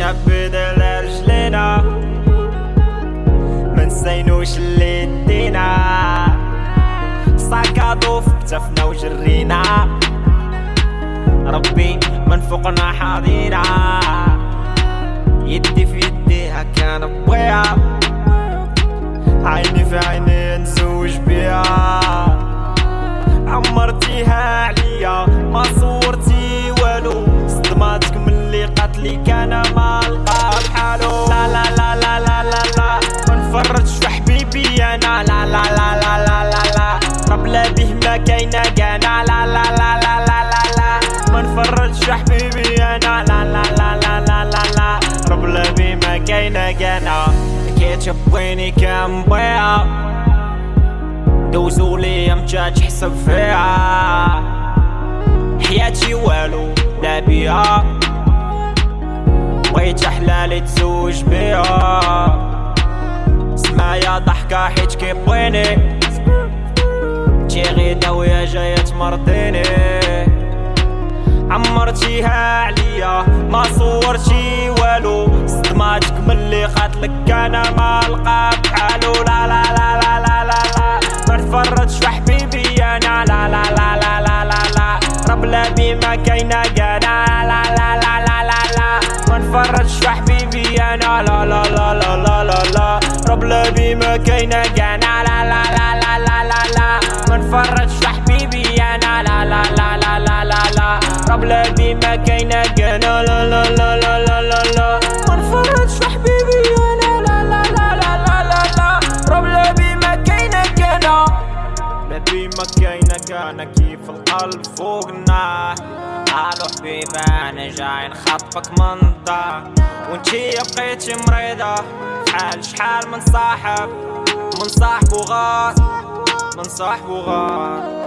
مشينا بدل رجلينا منسينوش اللي دينا ساكادو في كتفنا وجرينا. ربي من فوقنا حاضينا. يدي في يديها كان بويها عيني في عيني نزوج بيها عمرتيها عليا ما صورتي والو. صدماتك من اللي قتلي كان ما نفرجش في حبيبي أنا لا لا لا لا لا لا لا لا به ما كاينة كانا لا لا لا لا لا لا لا ما نفرجش في حبيبي أنا لا لا لا لا لا لا لا به ما كاينة كان بيها دوزو لي فيها حياتي والو لا بيها بغيت تزوج بيها سمايا ضحكة حيت كيبغيني تي غيدا ويا جاية تمرضيني عمرتيها عليا ما صورتي والو صدماتك ملي قاتلك أنا ما لقى بحالو لا لا لا لا لا لا لا ما نفرجش في حبيبي أنا لا لا لا لا لا لا لا رب لا بما كاينة لا بما كاينة كانا لا لا لا لا لا لا لا ما نفرجش حبيبي أنا لا لا لا لا لا لا لا رب لا بما كاينة لا لا لا لا كاينة كانا كيف القلب فوقنا؟ قالوا حبيبة أنا جاي نخطفك من الدار وانتي بقيتي مريضة شحال شحال من صاحب من صاحب وغار من صاحب وغار